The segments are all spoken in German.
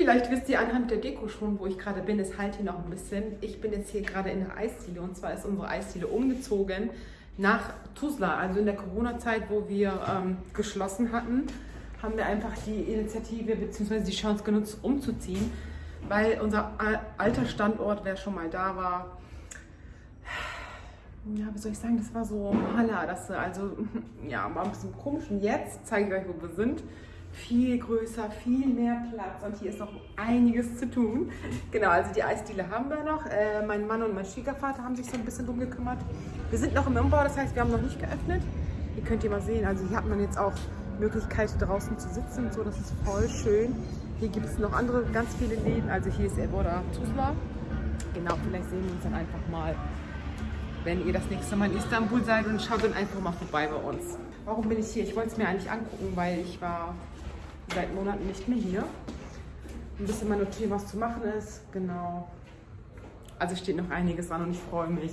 Vielleicht wisst ihr anhand der Deko schon, wo ich gerade bin. Es halt hier noch ein bisschen. Ich bin jetzt hier gerade in der Eisdiele und zwar ist unsere Eisdiele umgezogen nach Tuzla. Also in der Corona-Zeit, wo wir ähm, geschlossen hatten, haben wir einfach die Initiative bzw. die Chance genutzt, umzuziehen, weil unser alter Standort, wer schon mal da war, ja, wie soll ich sagen, das war so Haller, das also ja, war ein bisschen komisch. Und jetzt zeige ich euch, wo wir sind viel größer, viel mehr Platz und hier ist noch einiges zu tun. Genau, also die Eisdiele haben wir noch. Äh, mein Mann und mein Schwiegervater haben sich so ein bisschen drum gekümmert. Wir sind noch im Umbau, das heißt, wir haben noch nicht geöffnet. Hier könnt ihr mal sehen, also hier hat man jetzt auch Möglichkeit draußen zu sitzen und so, das ist voll schön. Hier gibt es noch andere ganz viele Läden, also hier ist Evoda Tuzla. Genau, vielleicht sehen wir uns dann einfach mal, wenn ihr das nächste Mal in Istanbul seid und schaut dann einfach mal vorbei bei uns. Warum bin ich hier? Ich wollte es mir eigentlich angucken, weil ich war seit Monaten nicht mehr hier. Ein bisschen mal notieren, was zu machen ist. Genau. Also steht noch einiges an und ich freue mich.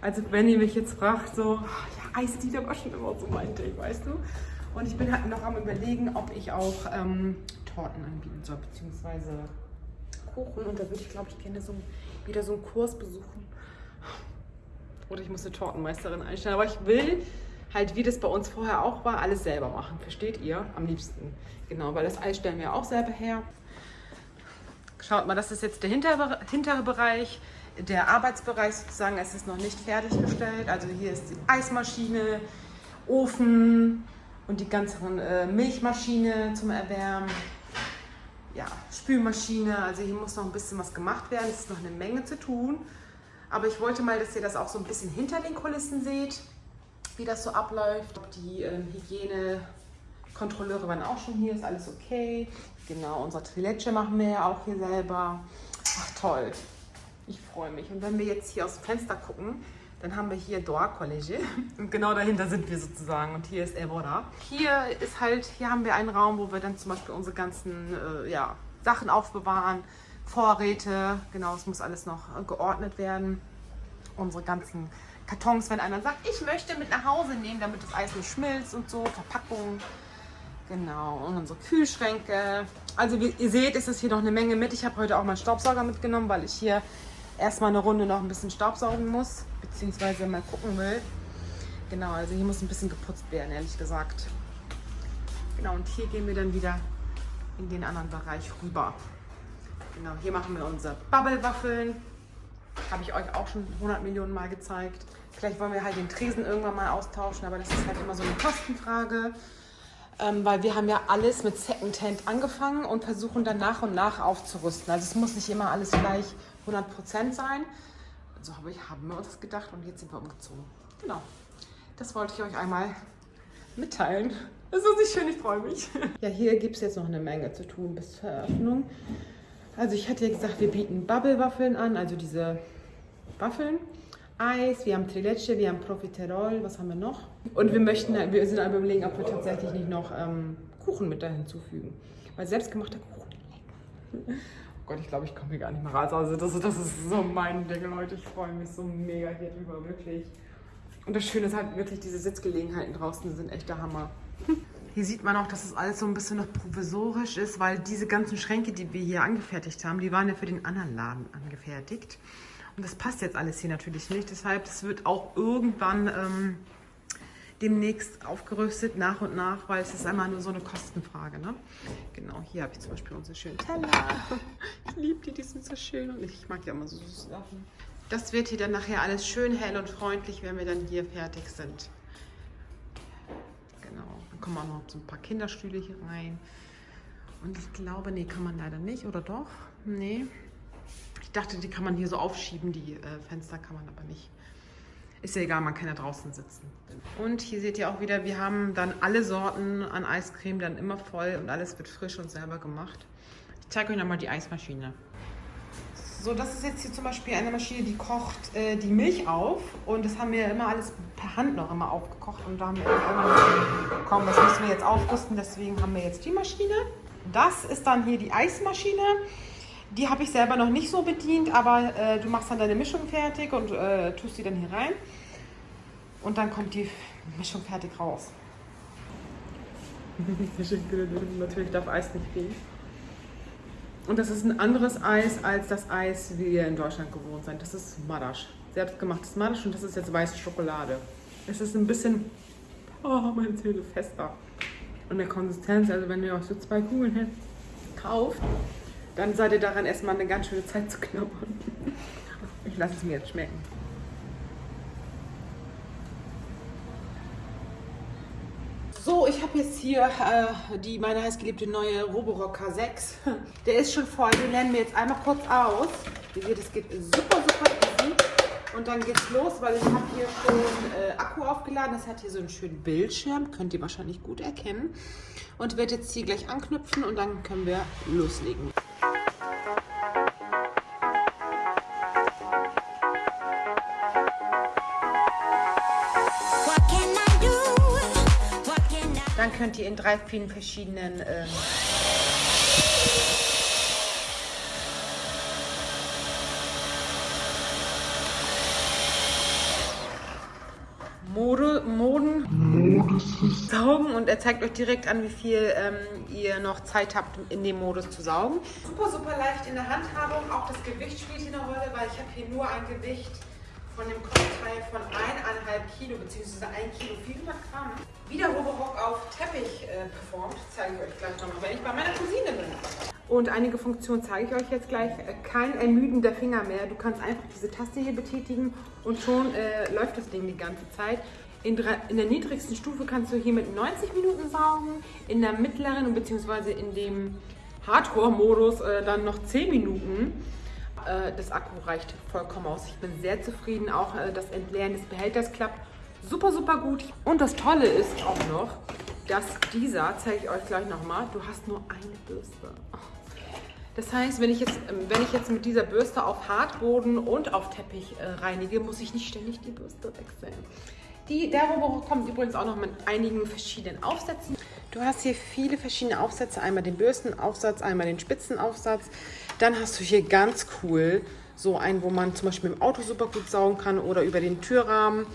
Also wenn ihr mich jetzt fragt, so, ja, Eisdiele war schon immer so mein Ding, weißt du? Und ich bin halt noch am überlegen, ob ich auch ähm, Torten anbieten soll, beziehungsweise Kuchen. Und da würde ich, glaube ich, gerne so, wieder so einen Kurs besuchen. Oder ich muss eine Tortenmeisterin einstellen. Aber ich will halt, wie das bei uns vorher auch war, alles selber machen. Versteht ihr? Am liebsten. Genau, weil das Eis stellen wir auch selber her. Schaut mal, das ist jetzt der hintere, hintere Bereich, der Arbeitsbereich sozusagen. Es ist noch nicht fertiggestellt. Also hier ist die Eismaschine, Ofen und die ganze äh, Milchmaschine zum Erwärmen. Ja, Spülmaschine. Also hier muss noch ein bisschen was gemacht werden. Es ist noch eine Menge zu tun. Aber ich wollte mal, dass ihr das auch so ein bisschen hinter den Kulissen seht wie das so abläuft. Die ähm, Hygienekontrolleure waren auch schon hier, ist alles okay. Genau, unser Toilette machen wir ja auch hier selber. Ach toll, ich freue mich. Und wenn wir jetzt hier aus dem Fenster gucken, dann haben wir hier Doa College und genau dahinter sind wir sozusagen und hier ist Evora. Hier ist halt, hier haben wir einen Raum, wo wir dann zum Beispiel unsere ganzen äh, ja, Sachen aufbewahren, Vorräte, genau, es muss alles noch geordnet werden. Unsere ganzen Kartons, wenn einer sagt, ich möchte mit nach Hause nehmen, damit das Eis nicht schmilzt und so, Verpackungen. Genau, und unsere Kühlschränke. Also wie ihr seht, ist es hier noch eine Menge mit. Ich habe heute auch mal Staubsauger mitgenommen, weil ich hier erstmal eine Runde noch ein bisschen staubsaugen muss, beziehungsweise mal gucken will. Genau, also hier muss ein bisschen geputzt werden, ehrlich gesagt. Genau, und hier gehen wir dann wieder in den anderen Bereich rüber. Genau, hier machen wir unsere Bubble-Waffeln. Habe ich euch auch schon 100 Millionen Mal gezeigt. Vielleicht wollen wir halt den Tresen irgendwann mal austauschen, aber das ist halt immer so eine Kostenfrage. Ähm, weil wir haben ja alles mit Secondhand angefangen und versuchen dann nach und nach aufzurüsten. Also es muss nicht immer alles gleich 100% sein. So habe ich, haben wir uns gedacht und jetzt sind wir umgezogen. Genau, das wollte ich euch einmal mitteilen. Das ist nicht schön, ich freue mich. Ja, hier gibt es jetzt noch eine Menge zu tun bis zur Eröffnung. Also ich hatte ja gesagt, wir bieten Bubble-Waffeln an, also diese Waffeln. Eis, wir haben Trileche, wir haben Profiterol, was haben wir noch? Und wir möchten, wir sind aber überlegen, ob wir tatsächlich nicht noch ähm, Kuchen mit da hinzufügen. Weil selbstgemachter Kuchen. Oh Gott, ich glaube, ich komme hier gar nicht mehr raus. Also das, das ist so mein Ding, Leute. Ich freue mich so mega hier drüber, wirklich. Und das Schöne ist halt wirklich, diese Sitzgelegenheiten draußen sind echt der Hammer. Hier sieht man auch, dass es alles so ein bisschen noch provisorisch ist, weil diese ganzen Schränke, die wir hier angefertigt haben, die waren ja für den anderen Laden angefertigt. Und das passt jetzt alles hier natürlich nicht. Deshalb, es wird auch irgendwann ähm, demnächst aufgerüstet, nach und nach, weil es ist einmal nur so eine Kostenfrage. Ne? Genau, hier habe ich zum Beispiel unsere schönen Teller. Ich liebe die, die sind so schön und ich mag ja immer so süße Sachen. Das wird hier dann nachher alles schön hell und freundlich, wenn wir dann hier fertig sind. Kommen auch noch so ein paar Kinderstühle hier rein. Und ich glaube, nee, kann man leider nicht, oder doch? Nee, ich dachte, die kann man hier so aufschieben, die äh, Fenster kann man aber nicht. Ist ja egal, man kann ja draußen sitzen. Und hier seht ihr auch wieder, wir haben dann alle Sorten an Eiscreme dann immer voll und alles wird frisch und selber gemacht. Ich zeige euch nochmal die Eismaschine. So, das ist jetzt hier zum Beispiel eine Maschine, die kocht äh, die Milch auf. Und das haben wir immer alles per Hand noch immer aufgekocht. Und da haben wir irgendwann komm, das müssen wir jetzt aufrüsten. Deswegen haben wir jetzt die Maschine. Das ist dann hier die Eismaschine. Die habe ich selber noch nicht so bedient, aber äh, du machst dann deine Mischung fertig und äh, tust sie dann hier rein. Und dann kommt die Mischung fertig raus. Natürlich darf Eis nicht fehlen. Und das ist ein anderes Eis als das Eis, wie wir in Deutschland gewohnt sind. Das ist Madasch. Selbstgemachtes Madasch und das ist jetzt weiße Schokolade. Es ist ein bisschen, oh, meine Zähne fester. Und der Konsistenz, also wenn ihr euch so zwei Kugeln kauft, dann seid ihr daran erstmal eine ganz schöne Zeit zu knabbern. Ich lasse es mir jetzt schmecken. Ich habe jetzt hier äh, die meine heißgeliebte neue Roborock K6. Der ist schon voll. Den lernen wir jetzt einmal kurz aus. Ihr seht, es geht super, super easy. Und dann geht's los, weil ich habe hier schon äh, Akku aufgeladen. Das hat hier so einen schönen Bildschirm. Könnt ihr wahrscheinlich gut erkennen. Und werde jetzt hier gleich anknüpfen und dann können wir loslegen. Dann könnt ihr in drei, vielen verschiedenen ähm, Mode, Moden saugen und er zeigt euch direkt an, wie viel ähm, ihr noch Zeit habt, in dem Modus zu saugen. Super, super leicht in der Handhabung. Auch das Gewicht spielt hier eine Rolle, weil ich habe hier nur ein Gewicht von dem Kopfteil von 1,5 Kilo bzw. 1 Kilo 400 Gramm. Wie der Roborock auf Teppich äh, performt, zeige ich euch gleich nochmal, wenn ich bei meiner Cousine bin. Und einige Funktionen zeige ich euch jetzt gleich. Äh, kein ermüdender Finger mehr. Du kannst einfach diese Taste hier betätigen und schon äh, läuft das Ding die ganze Zeit. In, in, der niedrigsten Stufe kannst du hier mit 90 Minuten saugen, in der mittleren bzw. in dem Hardcore-Modus äh, dann noch 10 Minuten. Äh, das Akku reicht vollkommen aus. Ich bin sehr zufrieden. Auch äh, das Entleeren des Behälters klappt super, super gut. Und das Tolle ist auch noch, dass dieser, zeige ich euch gleich nochmal, du hast nur eine Bürste. Das heißt, wenn ich, jetzt, ähm, wenn ich jetzt mit dieser Bürste auf Hartboden und auf Teppich äh, reinige, muss ich nicht ständig die Bürste wechseln. Die, Roborock kommt übrigens auch noch mit einigen verschiedenen Aufsätzen. Du hast hier viele verschiedene Aufsätze. Einmal den Bürstenaufsatz, einmal den Spitzenaufsatz. Dann hast du hier ganz cool so einen, wo man zum Beispiel dem Auto super gut saugen kann oder über den Türrahmen.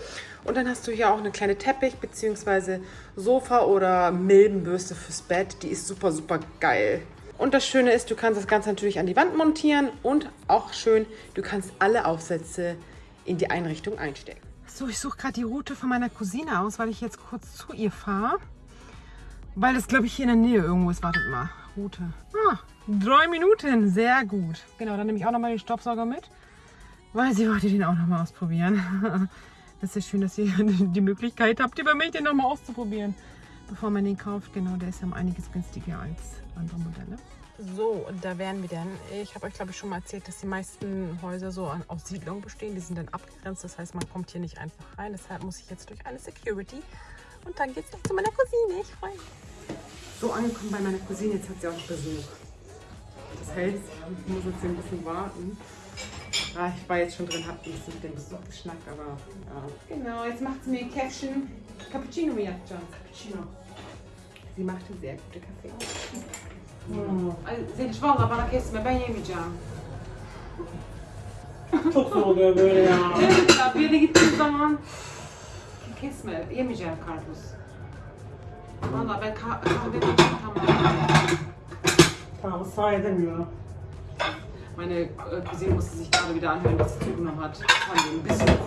Und dann hast du hier auch eine kleine Teppich- bzw. Sofa- oder Milbenbürste fürs Bett. Die ist super, super geil. Und das Schöne ist, du kannst das Ganze natürlich an die Wand montieren und auch schön, du kannst alle Aufsätze in die Einrichtung einstellen. So, ich suche gerade die Route von meiner Cousine aus, weil ich jetzt kurz zu ihr fahre. Weil das, glaube ich, hier in der Nähe irgendwo ist. Wartet mal. Route. Ah, drei Minuten. Sehr gut. Genau, dann nehme ich auch nochmal den Staubsauger mit. Weil sie wollte den auch nochmal ausprobieren. Das ist schön, dass ihr die Möglichkeit habt, über mich den nochmal auszuprobieren. Bevor man den kauft. Genau, der ist ja um einiges günstiger als andere Modelle. So, und da wären wir dann. Ich habe euch, glaube ich, schon mal erzählt, dass die meisten Häuser so aus Siedlungen bestehen. Die sind dann abgegrenzt. Das heißt, man kommt hier nicht einfach rein. Deshalb muss ich jetzt durch eine Security. Und dann geht es zu meiner Cousine. Ich freue mich So angekommen bei meiner Cousine. Jetzt hat sie auch Besuch. Das heißt, ich muss jetzt hier ein bisschen warten. Ah, ich war jetzt schon drin, hab ein bisschen mit dem Besuch geschnackt, aber ja. Genau, jetzt macht sie mir ein Käffchen. Cappuccino, mir John. Cappuccino. Sie macht einen sehr guten Kaffee. زين ايش والله برا كيس ما بين يمي جام تطلق يا بيا بيدي قلت zaman kesme yemeyeceğim karpuz. Valla ben kah kahve tamam. Tamam ısrar edemiyor. Meine äh, Cousine musste sich gerade wieder anhören, was sie zugenommen hat. Ich ein bisschen.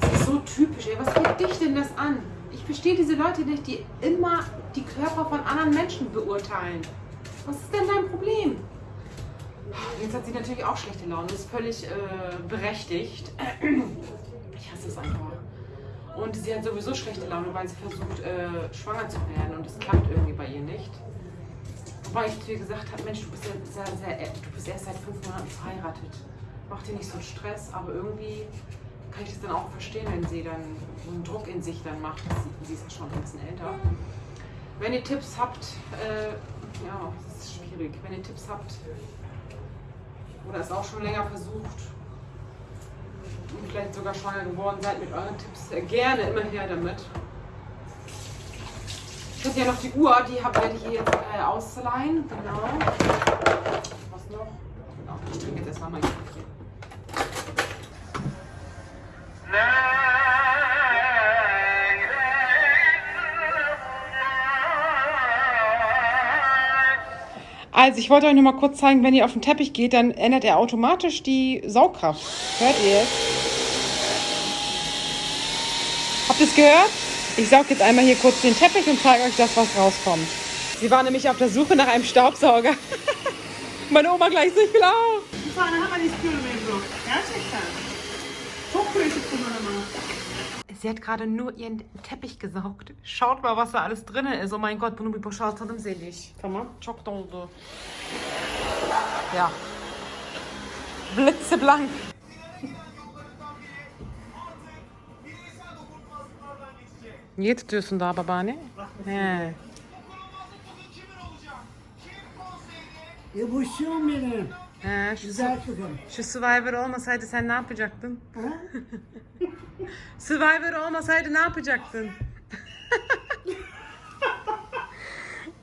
Das ist so typisch, ey. Was geht dich denn das an? Ich verstehe diese Leute nicht, die immer die Körper von anderen Menschen beurteilen. Was ist denn dein Problem? Jetzt hat sie natürlich auch schlechte Laune. Das ist völlig äh, berechtigt. Ich hasse es einfach. Und sie hat sowieso schlechte Laune, weil sie versucht, äh, schwanger zu werden. Und es klappt irgendwie bei ihr nicht. Wobei ich zu ihr gesagt habe, Mensch, du bist, ja sehr, sehr, du bist erst seit fünf Monaten verheiratet. Mach dir nicht so einen Stress, aber irgendwie kann ich das dann auch verstehen, wenn sie dann so einen Druck in sich dann macht. Sie, sie ist ja schon ein bisschen älter. Wenn ihr Tipps habt, äh, ja, das ist schwierig. Wenn ihr Tipps habt oder es auch schon länger versucht und vielleicht sogar schwanger geworden seid mit euren Tipps, äh, gerne immer her damit. Ich habe ja noch die Uhr, die werde ich hier jetzt äh, ausleihen. Genau. Was noch? Genau. Ich trinke jetzt erstmal mein Kaffee. Also ich wollte euch noch mal kurz zeigen, wenn ihr auf den Teppich geht, dann ändert er automatisch die Saugkraft. Hört ihr es? Habt ihr es gehört? Ich saug jetzt einmal hier kurz den Teppich und zeige euch das, was rauskommt. Sie war nämlich auf der Suche nach einem Staubsauger. Meine Oma gleich so, ich will auch. Bir tane hemen istiyorum Ebru. Gerçekten. Çok pratik kullanımı. Sie hat gerade nur ihren Teppich gesaugt. Schaut mal, was da alles drin ist. Oh mein Gott, bunu bir boşaltalım Zeliş. Tamam. Çok doldu. Ja. Blitzeblank. Niye tutuyorsun daha babaanne? He. Şum benim. He, şu, Güzel kızım. şu Survivor olmasaydı sen ne yapacaktın? Ha? Survivor olmasaydı ne yapacaktın?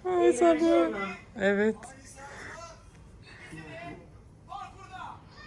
Ay sabır. Evet.